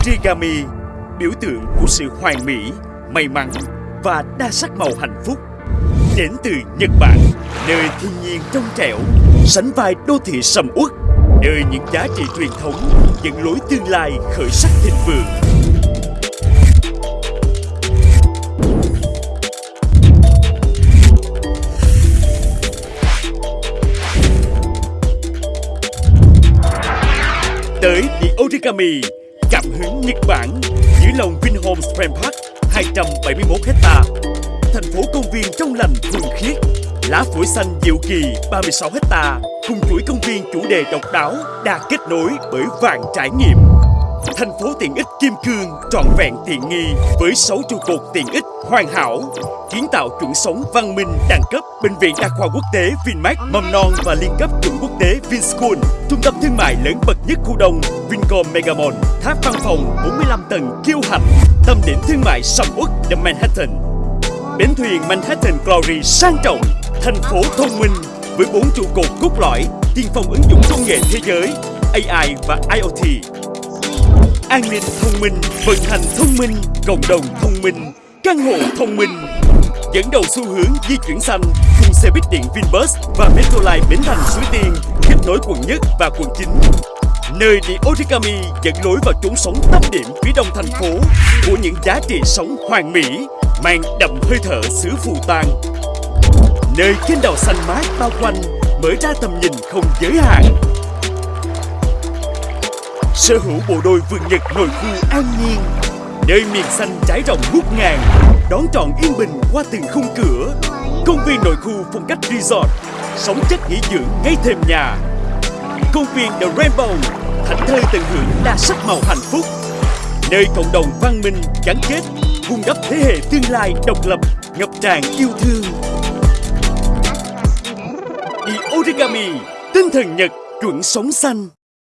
Origami, biểu tượng của sự hoàn mỹ, may mắn và đa sắc màu hạnh phúc. Đến từ Nhật Bản, nơi thiên nhiên trong trẻo, sánh vai đô thị sầm uất, nơi những giá trị truyền thống dẫn lối tương lai khởi sắc thịnh vượng. Tới The Origami, cảm hứng Nhật Bản, dưới lòng Vinhomes Grand Park, 271 hecta, thành phố công viên trong lành thuần khiết, lá phổi xanh diệu kỳ 36 hecta, cùng chuỗi công viên chủ đề độc đáo, đa kết nối bởi vạn trải nghiệm. Thành phố tiện ích Kim Cương trọn vẹn tiện nghi với 6 trụ cột tiện ích hoàn hảo, kiến tạo chuẩn sống văn minh đẳng cấp, bệnh viện đa khoa quốc tế Vinmec, mầm non và liên cấp chuẩn tế Vinschool, trung tâm thương mại lớn bậc nhất khu đông Vincom Megamall, tháp văn phòng 45 tầng kiêu hãnh, tâm điểm thương mại sầm uất The Manhattan. Bến thuyền Manhattan Glory sang trọng, thành phố thông minh với bốn trụ cột cốt lõi, tiên phong ứng dụng công nghệ thế giới, AI và IoT. An ninh thông minh, vận hành thông minh, cộng đồng thông minh, căn hộ thông minh. Dẫn đầu xu hướng di chuyển xanh xe buýt điện Vinbus và Metroline Bến Thành Suối Tiên kết nối quận nhất và quận 9. Nơi The Origami dẫn lối vào chốn sống tâm điểm phía đông thành phố của những giá trị sống hoàn mỹ, mang đậm hơi thở xứ phù tang. Nơi trên đào xanh mát bao quanh mở ra tầm nhìn không giới hạn. Sở hữu bộ đôi vườn nhật nội khu an nhiên Nơi miền xanh trải rộng ngút ngàn Đón trọn yên bình qua từng khung cửa Công viên nội khu phong cách resort. Sống chất nghỉ dưỡng, ngay thềm nhà. Công viên The Rainbow, Thảnh thơi tận hưởng đa sắc màu hạnh phúc. Nơi cộng đồng văn minh gắn kết, Vun đắp thế hệ tương lai độc lập, Ngập tràn yêu thương. The Origami, Tinh thần Nhật, chuẩn sống xanh.